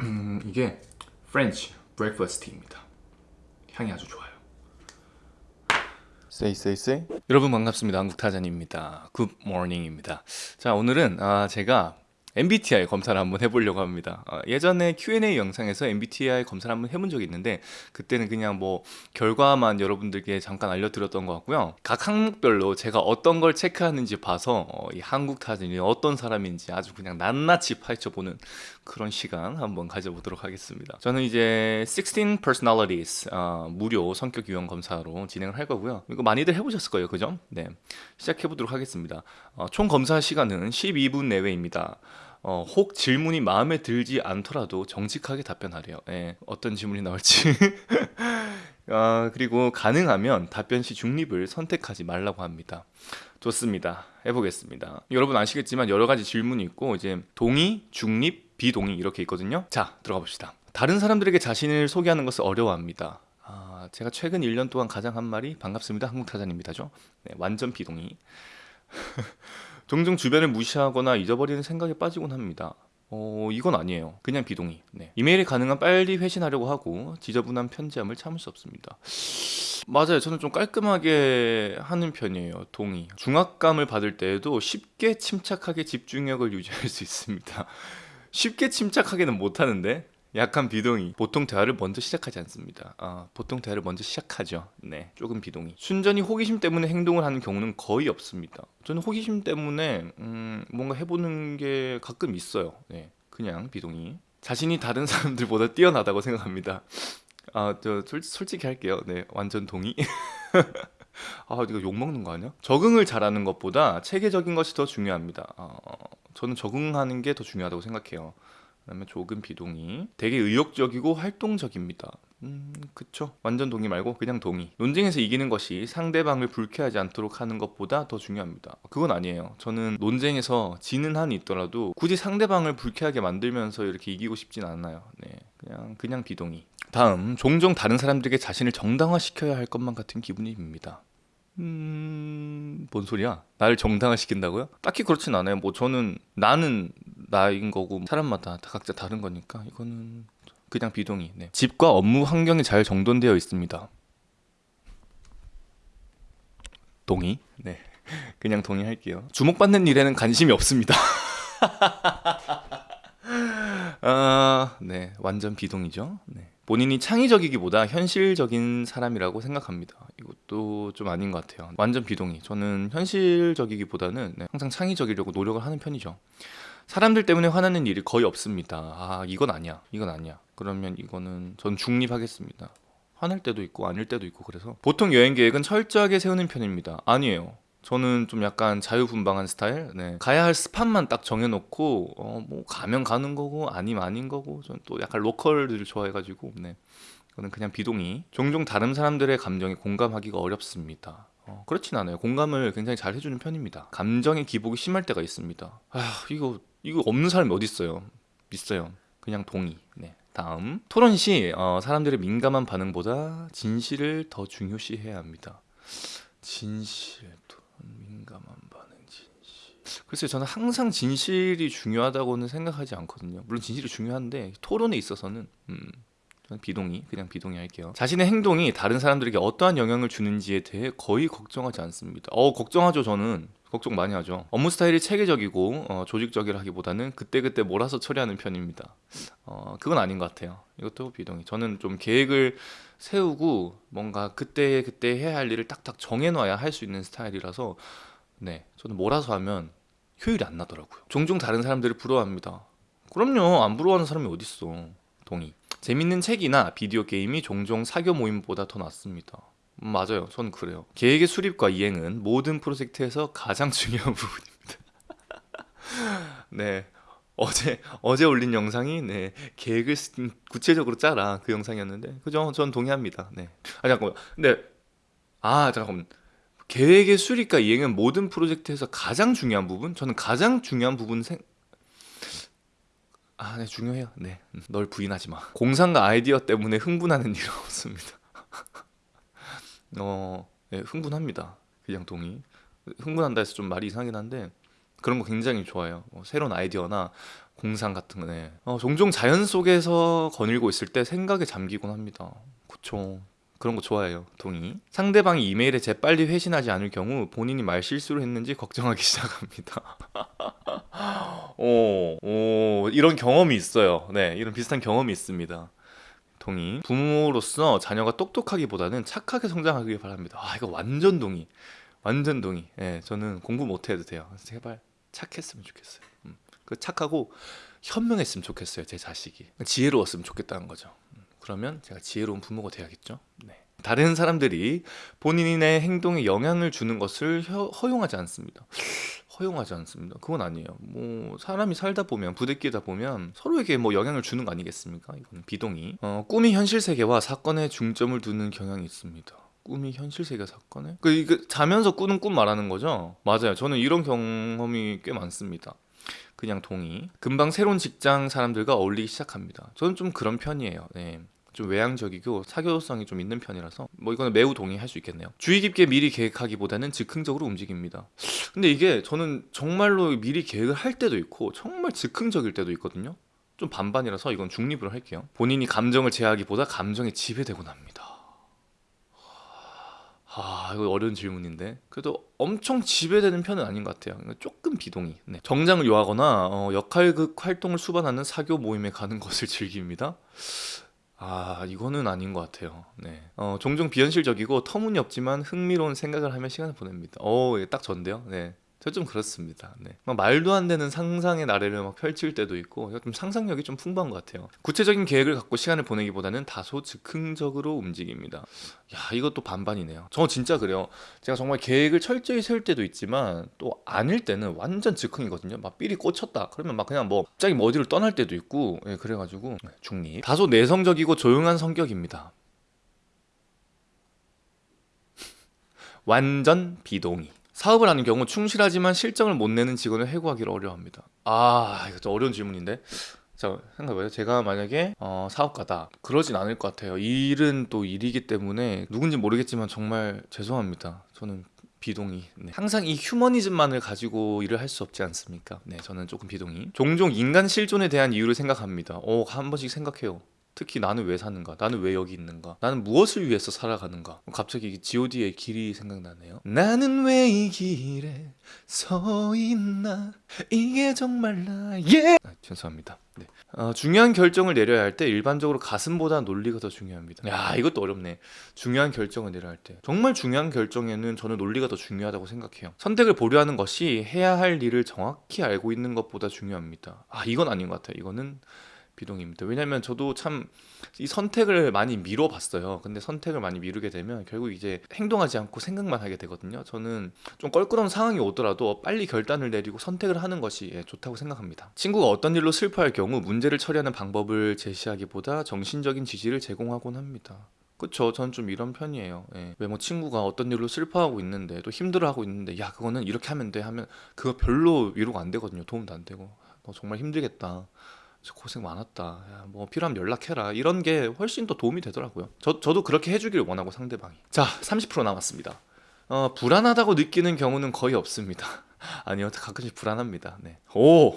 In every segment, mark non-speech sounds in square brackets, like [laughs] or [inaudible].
음, 이게 French breakfast입니다. 향이 아주 좋아요. Say say say 여러분 반갑습니다. 한국타잔입니다. Good morning입니다. 자 오늘은 아, 제가 MBTI 검사를 한번 해보려고 합니다. 어, 예전에 Q&A 영상에서 MBTI 검사를 한번 해본 적이 있는데 그때는 그냥 뭐 결과만 여러분들께 잠깐 알려드렸던 것 같고요. 각 항목별로 제가 어떤 걸 체크하는지 봐서 어, 이 한국 타잔이 어떤 사람인지 아주 그냥 낱낱이 파헤쳐보는 그런 시간 한번 가져보도록 하겠습니다. 저는 이제 16 Personalities 어, 무료 성격 유형 검사로 진행을 할 거고요. 이거 많이들 해보셨을 거예요, 그죠? 네, 시작해보도록 하겠습니다. 어, 총 검사 시간은 12분 내외입니다. 어, 혹 질문이 마음에 들지 않더라도 정직하게 답변하래요. 예, 어떤 질문이 나올지. [laughs] 아, 그리고 가능하면 답변 시 중립을 선택하지 말라고 합니다. 좋습니다. 해보겠습니다. 여러분 아시겠지만 여러 가지 질문이 있고 이제 동의, 중립, 비동의 이렇게 있거든요. 자, 들어가 봅시다. 다른 사람들에게 자신을 소개하는 것을 어려워합니다. 아, 제가 최근 1년 동안 가장 한 말이 반갑습니다. 한국타자입니다죠. 네, 완전 비동의. [laughs] 종종 주변을 무시하거나 잊어버리는 생각에 빠지곤 합니다. 어, 이건 아니에요. 그냥 비동의. 네. 이메일이 가능한 빨리 회신하려고 하고 지저분한 편지함을 참을 수 없습니다. 맞아요. 저는 좀 깔끔하게 하는 편이에요. 동의. 중압감을 받을 때에도 쉽게 침착하게 집중력을 유지할 수 있습니다. [laughs] 쉽게 침착하게는 못하는데 약간 비동의. 보통 대화를 먼저 시작하지 않습니다. 아, 보통 대화를 먼저 시작하죠. 네, 조금 비동의. 순전히 호기심 때문에 행동을 하는 경우는 거의 없습니다. 저는 호기심 때문에 음, 뭔가 해보는 게 가끔 있어요. 네, 그냥 비동의. 자신이 다른 사람들보다 뛰어나다고 생각합니다. 아, 저 솔, 솔직히 할게요. 네, 완전 동의. [laughs] 아, 이거 욕 먹는 거 아니야? 적응을 잘하는 것보다 체계적인 것이 더 중요합니다. 어, 저는 적응하는 게 더 중요하다고 생각해요. 그다음에 조금 비동의. 되게 의욕적이고 활동적입니다. 음 그쵸. 완전 동의 말고 그냥 동의. 논쟁에서 이기는 것이 상대방을 불쾌하지 않도록 하는 것보다 더 중요합니다. 그건 아니에요. 저는 논쟁에서 지는 한이 있더라도 굳이 상대방을 불쾌하게 만들면서 이렇게 이기고 싶진 않아요. 네 그냥 그냥 비동의. 다음 종종 다른 사람들에게 자신을 정당화시켜야 할 것만 같은 기분이 듭니다. 음... 뭔 소리야? 나를 정당화시킨다고요? 딱히 그렇진 않아요. 뭐 저는 나는 나인 거고 사람마다 다 각자 다른 거니까 이거는 그냥 비동의. 네. 집과 업무 환경이 잘 정돈되어 있습니다. 동의? 네. [laughs] 그냥 동의할게요. 주목받는 일에는 관심이 없습니다. [laughs] 아, 네. 완전 비동이죠. 네. 본인이 창의적이기보다 현실적인 사람이라고 생각합니다. 이것도 좀 아닌 것 같아요. 완전 비동의. 저는 현실적이기보다는 네, 항상 창의적이려고 노력을 하는 편이죠 사람들 때문에 화나는 일이 거의 없습니다. 아 이건 아니야. 이건 아니야. 그러면 이거는 전 중립하겠습니다. 화날 때도 있고 아닐 때도 있고 그래서. 보통 여행 계획은 철저하게 세우는 편입니다. 아니에요. 저는 좀 약간 자유분방한 스타일? 네. 가야 할 스팟만 딱 정해놓고 어, 뭐 가면 가는 거고 아니면 아닌 거고 저는 또 약간 로컬들을 좋아해가지고 네. 저는 그냥 비동의. 종종 다른 사람들의 감정에 공감하기가 어렵습니다. 어, 그렇진 않아요. 공감을 굉장히 잘 해주는 편입니다. 감정의 기복이 심할 때가 있습니다. 아 이거 이거 없는 사람이 어디 있어요? 있어요. 그냥 동의. 네. 다음 토론 시 어, 사람들의 민감한 반응보다 진실을 더 중요시해야 합니다. 진실, 민감한 반응, 진실. 글쎄요, 저는 항상 진실이 중요하다고는 생각하지 않거든요. 물론 진실이 중요한데 토론에 있어서는 음, 저는 비동의, 그냥 비동의 할게요. 자신의 행동이 다른 사람들에게 어떠한 영향을 주는지에 대해 거의 걱정하지 않습니다. 어, 걱정하죠, 저는. 걱정 많이 하죠. 업무 스타일이 체계적이고 어, 조직적이라기보다는 그때그때 몰아서 처리하는 편입니다. 어, 그건 아닌 것 같아요. 이것도 비동의. 저는 좀 계획을 세우고 뭔가 그때 그때 해야 할 일을 딱딱 정해놔야 할 수 있는 스타일이라서 네 저는 몰아서 하면 효율이 안 나더라고요. 종종 다른 사람들을 부러워합니다. 그럼요. 안 부러워하는 사람이 어딨어. 동의. 재밌는 책이나 비디오 게임이 종종 사교 모임보다 더 낫습니다. 음, 맞아요. 저는 그래요. 계획의 수립과 이행은 모든 프로젝트에서 가장 [laughs] 중요한 부분입니다. [laughs] 네. 어제 어제 올린 영상이 네 계획을 구체적으로 짜라 그 영상이었는데 그죠? 전 동의합니다. 네. 아 잠깐만. 근데 아 잠깐만. 계획의 수립과 이행은 모든 프로젝트에서 가장 중요한 부분? 저는 가장 중요한 부분 생 아, 네, 중요해요. 네. 널 부인하지 마. 공상과 아이디어 때문에 흥분하는 일은 없습니다. [laughs] 어, 예, 흥분합니다. 그냥 동의. 흥분한다 해서 좀 말이 이상하긴 한데 그런 거 굉장히 좋아요. 뭐 새로운 아이디어나 공상 같은 거네. 어, 종종 자연 속에서 거닐고 있을 때 생각에 잠기곤 합니다. 그쵸. 그런 거 좋아해요. 동의. 상대방이 이메일에 재빨리 회신하지 않을 경우 본인이 말 실수를 했는지 걱정하기 [laughs] 시작합니다. [laughs] 오, 오, 이런 경험이 있어요. 네, 이런 비슷한 경험이 있습니다. 동의. 부모로서 자녀가 똑똑하기보다는 착하게 성장하길 바랍니다. 아, 이거 완전 동의. 완전 동의. 예, 저는 공부 못해도 돼요. 제발 착했으면 좋겠어요. 음, 그 착하고 현명했으면 좋겠어요. 제 자식이 지혜로웠으면 좋겠다는 거죠. 음, 그러면 제가 지혜로운 부모가 돼야겠죠. 네. 다른 사람들이 본인의 행동에 영향을 주는 것을 허, 허용하지 않습니다. 허용하지 않습니다. 그건 아니에요. 뭐 사람이 살다 보면 부대끼다 보면 서로에게 뭐 영향을 주는 거 아니겠습니까? 이건 비동의. 어, 꿈이 현실 세계와 사건에 중점을 두는 경향이 있습니다. 꿈이 현실 세계 사건에? 그 이거 자면서 꾸는 꿈 말하는 거죠? 맞아요. 저는 이런 경험이 꽤 많습니다. 그냥 동의. 금방 새로운 직장 사람들과 어울리기 시작합니다. 저는 좀 그런 편이에요. 네. 좀 외향적이고 사교성이 좀 있는 편이라서 뭐 이거는 매우 동의할 수 있겠네요. 주의 깊게 미리 계획하기보다는 즉흥적으로 움직입니다. 근데 이게 저는 정말로 미리 계획을 할 때도 있고 정말 즉흥적일 때도 있거든요. 좀 반반이라서 이건 중립으로 할게요. 본인이 감정을 제어하기보다 감정에 지배되곤 합니다. 아 이거 어려운 질문인데 그래도 엄청 지배되는 편은 아닌 것 같아요 조금 비동의 네. 정장을 요하거나 어, 역할극 활동을 수반하는 사교 모임에 가는 [laughs] 것을 즐깁니다 아 이거는 아닌 것 같아요 네. 어, 종종 비현실적이고 터무니없지만 흥미로운 생각을 하며 시간을 보냅니다 어딱 전데요 네. 저 좀 그렇습니다. 네. 막 말도 안 되는 상상의 나래를 막 펼칠 때도 있고 좀 상상력이 좀 풍부한 것 같아요. 구체적인 계획을 갖고 시간을 보내기보다는 다소 즉흥적으로 움직입니다. 야 이것도 반반이네요. 저 진짜 그래요. 제가 정말 계획을 철저히 세울 때도 있지만 또 아닐 때는 완전 즉흥이거든요. 막 삘이 꽂혔다. 그러면 막 그냥 뭐 갑자기 뭐 어디를 떠날 때도 있고 예, 그래가지고 네, 중립. 다소 내성적이고 조용한 성격입니다. [laughs] 완전 비동의. 사업을 하는 경우 충실하지만 실적을 못 내는 직원을 해고하기를 어려워합니다. 아, 이거 좀 어려운 질문인데. 자, 생각해봐요. 제가 만약에 어, 사업가다. 그러진 않을 것 같아요. 일은 또 일이기 때문에 누군지 모르겠지만 정말 죄송합니다. 저는 비동의. 네. 항상 이 휴머니즘만을 가지고 일을 할 수 없지 않습니까? 네, 저는 조금 비동의. 종종 인간 실존에 대한 이유를 생각합니다. 어, 한 번씩 생각해요. 특히 나는 왜 사는가? 나는 왜 여기 있는가? 나는 무엇을 위해서 살아가는가? 갑자기 G.O.D의 길이 생각나네요. 나는 왜 이 길에 서 있나? 이게 정말 나의 아, 죄송합니다. 네. 어, 중요한 결정을 내려야 할 때 일반적으로 가슴보다 논리가 더 중요합니다. 야 이것도 어렵네. 중요한 결정을 내려야 할 때 정말 중요한 결정에는 저는 논리가 더 중요하다고 생각해요. 선택을 보류하는 것이 해야 할 일을 정확히 알고 있는 것보다 중요합니다. 아 이건 아닌 것 같아요. 이거는 비동입니다. 왜냐면 저도 참 이 선택을 많이 미뤄봤어요. 근데 선택을 많이 미루게 되면 결국 이제 행동하지 않고 생각만 하게 되거든요. 저는 좀 껄끄러운 상황이 오더라도 빨리 결단을 내리고 선택을 하는 것이 예, 좋다고 생각합니다. 친구가 어떤 일로 슬퍼할 경우 문제를 처리하는 방법을 제시하기보다 정신적인 지지를 제공하곤 합니다. 그쵸 전좀 이런 편이에요 예. 왜뭐 친구가 어떤 일로 슬퍼하고 있는데 또 힘들어하고 있는데 야 그거는 이렇게 하면 돼 하면 그거 별로 위로가 안 되거든요 도움도 안 되고 너 정말 힘들겠다 고생 많았다. 야, 뭐 필요하면 연락해라. 이런 게 훨씬 더 도움이 되더라고요. 저, 저도 그렇게 해주길 원하고 상대방이. 자, 30% 남았습니다. 어, 불안하다고 느끼는 경우는 거의 없습니다. [laughs] 아니요, 가끔씩 불안합니다. 네. 오,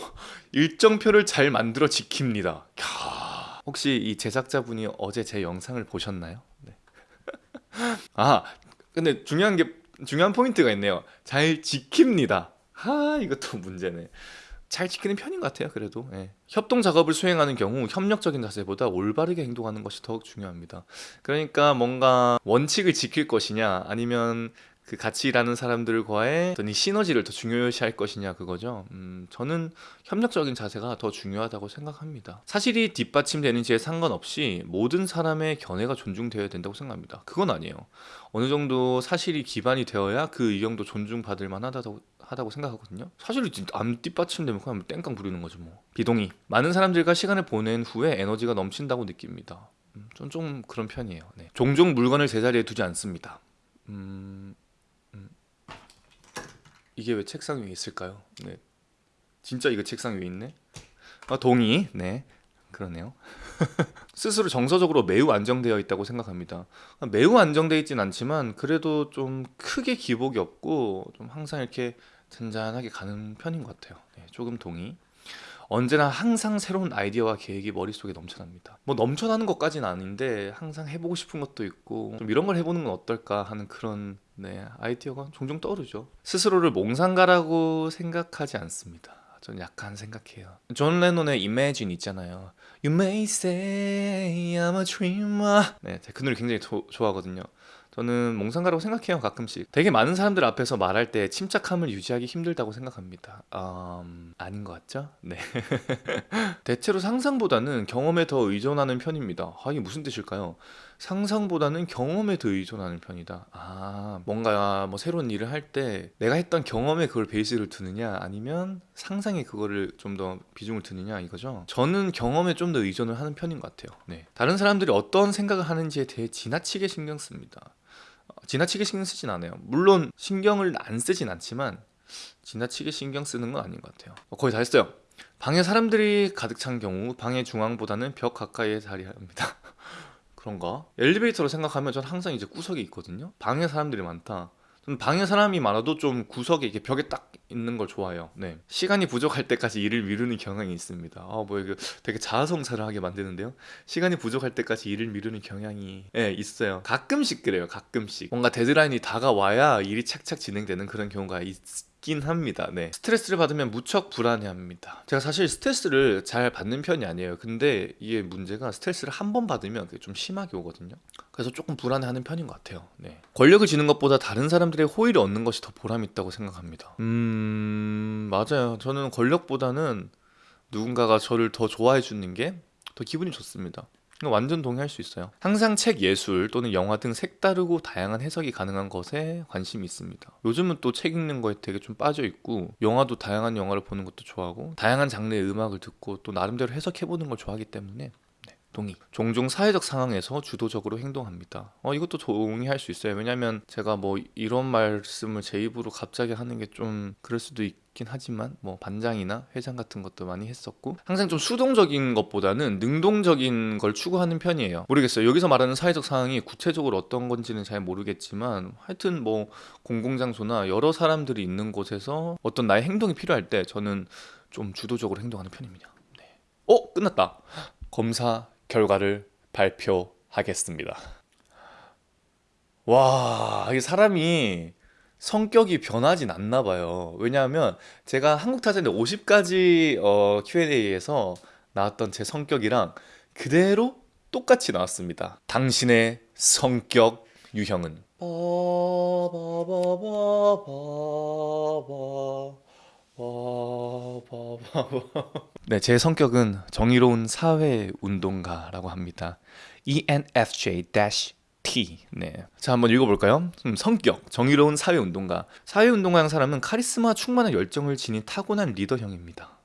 일정표를 잘 만들어 지킵니다. 캬, 혹시 이 제작자분이 어제 제 영상을 보셨나요? 네. [laughs] 아, 근데 중요한 게 중요한 포인트가 있네요. 잘 지킵니다. 아, 이것도 문제네. 잘 지키는 편인 것 같아요. 그래도 예. 협동 작업을 수행하는 경우 협력적인 자세보다 올바르게 행동하는 것이 더욱 중요합니다. 그러니까 뭔가 원칙을 지킬 것이냐 아니면 그 같이 일하는 사람들과의 어떤 이 시너지를 더 중요시할 것이냐 그거죠. 음, 저는 협력적인 자세가 더 중요하다고 생각합니다. 사실이 뒷받침되는지에 상관없이 모든 사람의 견해가 존중되어야 된다고 생각합니다. 그건 아니에요. 어느 정도 사실이 기반이 되어야 그 의견도 존중받을 만하다고 하다고 생각하거든요. 사실은 안 뒷받침되면 그냥 땡깡 부리는 거죠 뭐. 비동의. 많은 사람들과 시간을 보낸 후에 에너지가 넘친다고 느낍니다. 음, 좀, 그런 편이에요. 네. 종종 물건을 제자리에 두지 않습니다. 음, 음. 이게 왜 책상 위에 있을까요? 네. 진짜 이거 책상 위에 있네? 아, 동의. 네. 그러네요. [laughs] 스스로 정서적으로 매우 안정되어 있다고 생각합니다. 매우 안정되어 있진 않지만 그래도 좀 크게 기복이 없고 좀 항상 이렇게 잔잔하게 가는 편인 것 같아요. 네, 조금 동의. 언제나 항상 새로운 아이디어와 계획이 머릿속에 넘쳐납니다. 뭐 넘쳐나는 것까지는 아닌데 항상 해보고 싶은 것도 있고 좀 이런 걸 해보는 건 어떨까 하는 그런 네, 아이디어가 종종 떠오르죠. 스스로를 몽상가라고 생각하지 않습니다. 전 약간 생각해요. 존 레논의 Imagine 있잖아요. You may say I'm a dreamer. 네, 그 노래 굉장히 조- 좋아하거든요. 저는 몽상가라고 생각해요 가끔씩. 되게 많은 사람들 앞에서 말할 때 침착함을 유지하기 힘들다고 생각합니다. 음, 아닌 것 같죠? 네. [laughs] 대체로 상상보다는 경험에 더 의존하는 편입니다. 아 이게 무슨 뜻일까요? 상상보다는 경험에 더 의존하는 편이다. 아 뭔가 뭐 새로운 일을 할 때 내가 했던 경험에 그걸 베이스를 두느냐 아니면 상상에 그거를 좀 더 비중을 두느냐 이거죠? 저는 경험에 좀 더 의존을 하는 편인 것 같아요. 네. 다른 사람들이 어떤 생각을 하는지에 대해 지나치게 신경 씁니다. 어, 지나치게 신경 쓰진 않아요. 물론 신경을 안 쓰진 않지만 지나치게 신경 쓰는 건 아닌 것 같아요. 어, 거의 다 했어요. 방에 사람들이 가득 찬 경우 방의 중앙보다는 벽 가까이에 자리합니다. [laughs] 그런가? 엘리베이터로 생각하면 전 항상 이제 구석에 있거든요. 방에 사람들이 많다. 방에 사람이 많아도 좀 구석에 이렇게 벽에 딱 있는 걸 좋아해요. 네. 시간이 부족할 때까지 일을 미루는 경향이 있습니다. 아, 뭐 이거 되게 자아성찰을 하게 만드는데요. 시간이 부족할 때까지 일을 미루는 경향이 예, 있어요. 가끔씩 그래요. 가끔씩. 뭔가 데드라인이 다가와야 일이 착착 진행되는 그런 경우가 있 긴 합니다. 네. 스트레스를 받으면 무척 불안해합니다. 제가 사실 스트레스를 잘 받는 편이 아니에요. 근데 이게 문제가 스트레스를 한 번 받으면 그게 좀 심하게 오거든요. 그래서 조금 불안해하는 편인 것 같아요. 네. 권력을 지는 것보다 다른 사람들의 호의를 얻는 것이 더 보람 있다고 생각합니다. 음, 맞아요. 저는 권력보다는 누군가가 저를 더 좋아해 주는 게 더 기분이 좋습니다. 완전 동의할 수 있어요. 항상 책 예술 또는 영화 등 색다르고 다양한 해석이 가능한 것에 관심이 있습니다. 요즘은 또 책 읽는 거에 되게 좀 빠져 있고 영화도 다양한 영화를 보는 것도 좋아하고 다양한 장르의 음악을 듣고 또 나름대로 해석해 보는 걸 좋아하기 때문에 네, 동의. 종종 사회적 상황에서 주도적으로 행동합니다. 어, 이것도 동의할 수 있어요. 왜냐면 제가 뭐 이런 말씀을 제 입으로 갑자기 하는 게 좀 그럴 수도 있 긴 하지만 뭐 반장이나 회장 같은 것도 많이 했었고 항상 좀 수동적인 것보다는 능동적인 걸 추구하는 편이에요. 모르겠어요. 여기서 말하는 사회적 상황이 구체적으로 어떤 건지는 잘 모르겠지만 하여튼 뭐 공공장소나 여러 사람들이 있는 곳에서 어떤 나의 행동이 필요할 때 저는 좀 주도적으로 행동하는 편입니다. 네. 어 끝났다. 검사 결과를 발표하겠습니다. 와, 이게 사람이 성격이 변하진 않나 봐요. 왜냐하면 제가 한국 타자인데 50가지 어, Q&A에서 나왔던 제 성격이랑 그대로 똑같이 나왔습니다. 당신의 성격 유형은 네, 제 성격은 정의로운 사회 운동가라고 합니다. E ENFJ-T. 네. 자, 한번 읽어볼까요? 음, 성격, 정의로운 사회 운동가. 사회 운동가형 사람은 카리스마 충만한 열정을 지닌 타고난 리더형입니다.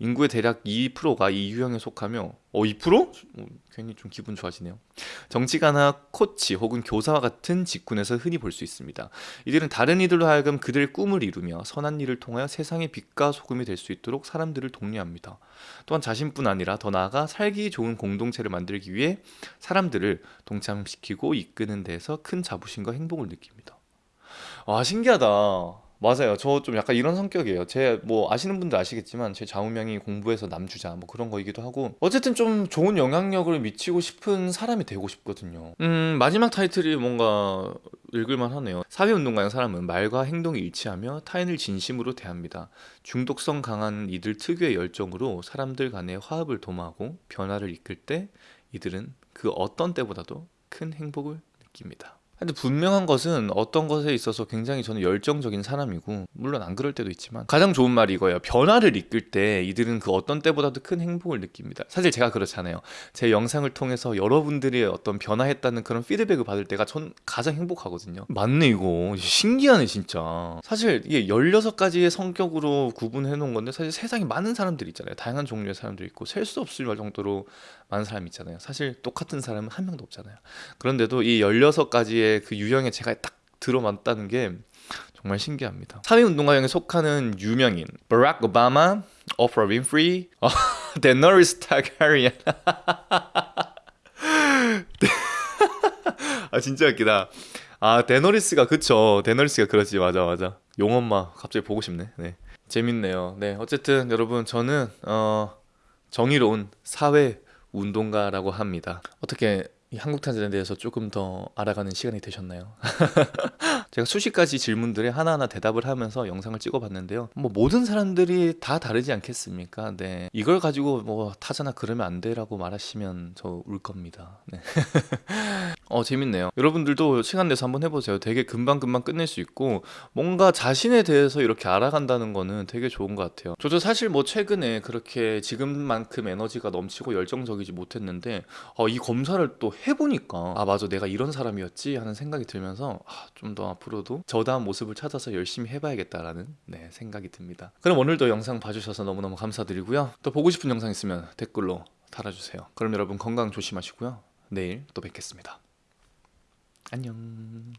인구의 대략 2%가 이 유형에 속하며 어 2%? 어, 괜히 좀 기분 좋아지네요. 정치가나 코치 혹은 교사와 같은 직군에서 흔히 볼 수 있습니다. 이들은 다른 이들로 하여금 그들의 꿈을 이루며 선한 일을 통하여 세상의 빛과 소금이 될 수 있도록 사람들을 독려합니다. 또한 자신뿐 아니라 더 나아가 살기 좋은 공동체를 만들기 위해 사람들을 동참시키고 이끄는 데서 큰 자부심과 행복을 느낍니다. 와 신기하다. 맞아요. 저 좀 약간 이런 성격이에요. 제 뭐 아시는 분들 아시겠지만 제 좌우명이 공부해서 남주자 뭐 그런 거이기도 하고 어쨌든 좀 좋은 영향력을 미치고 싶은 사람이 되고 싶거든요. 음 마지막 타이틀이 뭔가 읽을만 하네요. 사회운동가형 사람은 말과 행동이 일치하며 타인을 진심으로 대합니다. 중독성 강한 이들 특유의 열정으로 사람들 간의 화합을 도모하고 변화를 이끌 때 이들은 그 어떤 때보다도 큰 행복을 느낍니다. 근데 분명한 것은 어떤 것에 있어서 굉장히 저는 열정적인 사람이고 물론 안 그럴 때도 있지만 가장 좋은 말이 이거예요. 변화를 이끌 때 이들은 그 어떤 때보다도 큰 행복을 느낍니다. 사실 제가 그렇잖아요. 제 영상을 통해서 여러분들이 어떤 변화했다는 그런 피드백을 받을 때가 전 가장 행복하거든요. 맞네 이거. 신기하네 진짜. 사실 이게 16가지의 성격으로 구분해 놓은 건데 사실 세상에 많은 사람들이 있잖아요. 다양한 종류의 사람들이 있고 셀 수 없을 정도로 많은 사람이 있잖아요. 사실 똑같은 사람은 한 명도 없잖아요. 그런데도 이 16가지의 그 유형에 제가 딱 들어맞다는 게 정말 신기합니다. 사회운동가형에 속하는 유명인 버락 오바마, 오프라 윈프리, 어, [laughs] 데너리스 타가리안 [laughs] 아 진짜 웃기다. 아 데너리스가 그쵸 데너리스가 그렇지 맞아 맞아 용엄마 갑자기 보고 싶네 네 재밌네요. 네, 어쨌든 여러분 저는 어, 정의로운 사회 운동가라고 합니다. 어떻게 이 한국 타잔에 대해서 조금 더 알아가는 시간이 되셨나요? [laughs] 제가 수십 가지 질문들에 하나하나 대답을 하면서 영상을 찍어봤는데요. 뭐 모든 사람들이 다 다르지 않겠습니까? 네, 이걸 가지고 뭐 타자나 그러면 안 돼라고 말하시면 저 울 겁니다. 네. [laughs] 어 재밌네요. 여러분들도 시간 내서 한번 해보세요. 되게 금방금방 끝낼 수 있고 뭔가 자신에 대해서 이렇게 알아간다는 거는 되게 좋은 것 같아요. 저도 사실 뭐 최근에 그렇게 지금만큼 에너지가 넘치고 열정적이지 못했는데 어, 이 검사를 또 해보니까 아 맞아 내가 이런 사람이었지 하는 생각이 들면서 아, 좀더 앞으로도 저다운 모습을 찾아서 열심히 해봐야겠다라는 네, 생각이 듭니다. 그럼 오늘도 영상 봐주셔서 너무너무 감사드리고요. 또 보고 싶은 영상 있으면 댓글로 달아주세요. 그럼 여러분 건강 조심하시고요. 내일 또 뵙겠습니다. 안녕.